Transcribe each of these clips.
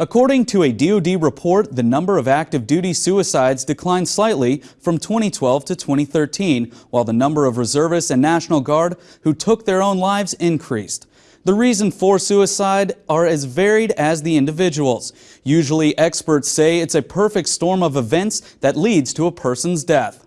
According to a DoD report, the number of active duty suicides declined slightly from 2012 to 2013, while the number of reservists and National Guard who took their own lives increased. The reason for suicide are as varied as the individuals. Usually experts say it's a perfect storm of events that leads to a person's death.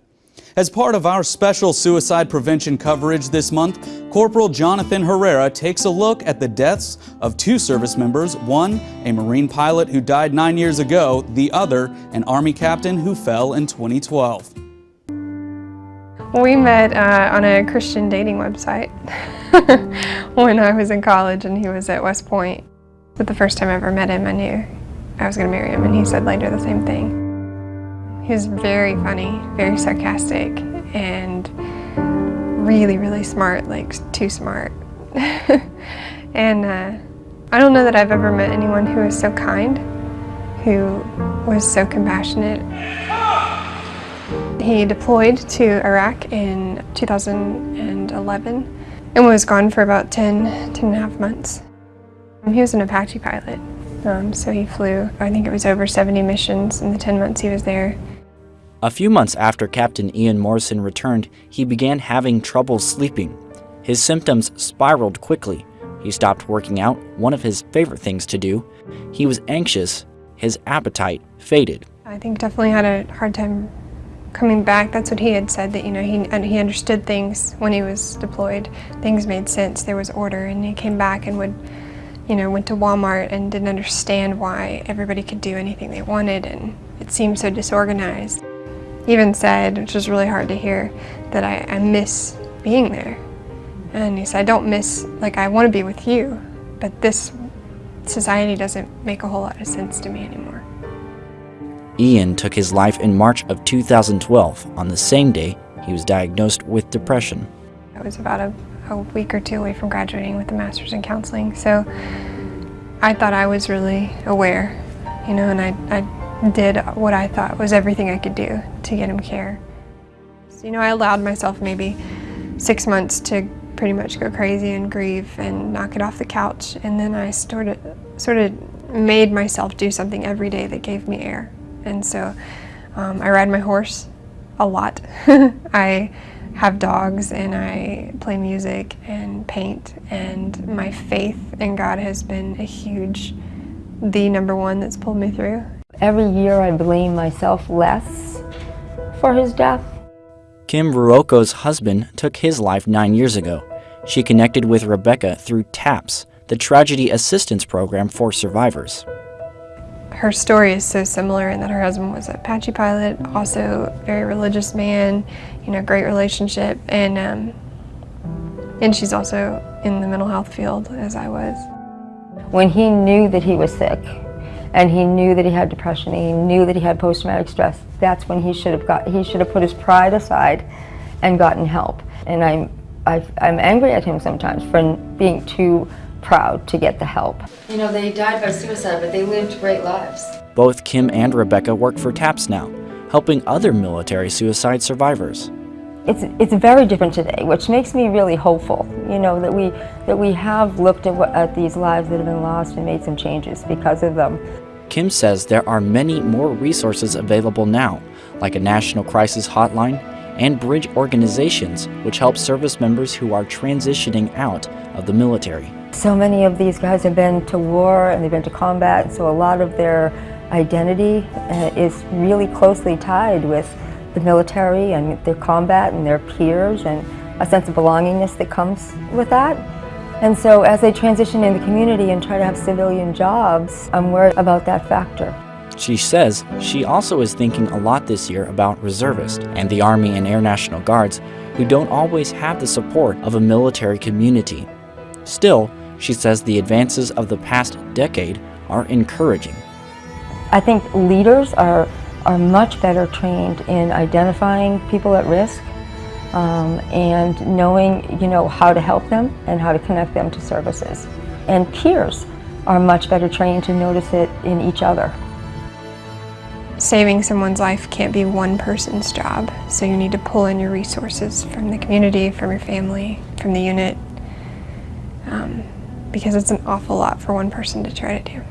As part of our special suicide prevention coverage this month, Corporal Jonathan Herrera takes a look at the deaths of two service members, one a Marine pilot who died nine years ago, the other an Army captain who fell in 2012. We met uh, on a Christian dating website when I was in college and he was at West Point. But the first time I ever met him, I knew I was going to marry him and he said later the same thing. He was very funny, very sarcastic, and really, really smart, like too smart. and uh, I don't know that I've ever met anyone who was so kind, who was so compassionate. He deployed to Iraq in 2011 and was gone for about 10, 10 and a half months. He was an Apache pilot, um, so he flew, I think it was over 70 missions in the 10 months he was there. A few months after Captain Ian Morrison returned, he began having trouble sleeping. His symptoms spiraled quickly. He stopped working out, one of his favorite things to do. He was anxious. His appetite faded. I think definitely had a hard time coming back. That's what he had said, that, you know, he, he understood things when he was deployed. Things made sense, there was order, and he came back and would, you know, went to Walmart and didn't understand why everybody could do anything they wanted, and it seemed so disorganized even said, which was really hard to hear, that I, I miss being there. And he said, I don't miss, like, I want to be with you, but this society doesn't make a whole lot of sense to me anymore. Ian took his life in March of 2012. On the same day, he was diagnosed with depression. I was about a, a week or two away from graduating with a master's in counseling, so I thought I was really aware, you know, and I, I did what I thought was everything I could do to get him care. So, you know, I allowed myself maybe six months to pretty much go crazy and grieve and knock it off the couch. And then I sort of, sort of made myself do something every day that gave me air. And so um, I ride my horse a lot. I have dogs and I play music and paint and my faith in God has been a huge, the number one that's pulled me through. Every year I blame myself less for his death. Kim Ruocco's husband took his life nine years ago. She connected with Rebecca through TAPS, the Tragedy Assistance Program for Survivors. Her story is so similar in that her husband was a Apache pilot, also a very religious man, you know, great relationship, and um, and she's also in the mental health field as I was. When he knew that he was sick, and he knew that he had depression, he knew that he had post-traumatic stress, that's when he should have got, he should have put his pride aside and gotten help. And I'm, i am angry at him sometimes for being too proud to get the help. You know, they died by suicide, but they lived great lives. Both Kim and Rebecca work for TAPS now, helping other military suicide survivors. It's, it's very different today, which makes me really hopeful, you know, that we, that we have looked at, what, at these lives that have been lost and made some changes because of them. Kim says there are many more resources available now, like a national crisis hotline and bridge organizations which help service members who are transitioning out of the military. So many of these guys have been to war and they've been to combat, so a lot of their identity uh, is really closely tied with the military and their combat and their peers and a sense of belongingness that comes with that. And so as they transition in the community and try to have civilian jobs, I'm worried about that factor. She says she also is thinking a lot this year about reservists and the Army and Air National Guards who don't always have the support of a military community. Still, she says the advances of the past decade are encouraging. I think leaders are, are much better trained in identifying people at risk um, and knowing you know, how to help them and how to connect them to services. And peers are much better trained to notice it in each other. Saving someone's life can't be one person's job, so you need to pull in your resources from the community, from your family, from the unit, um, because it's an awful lot for one person to try to do.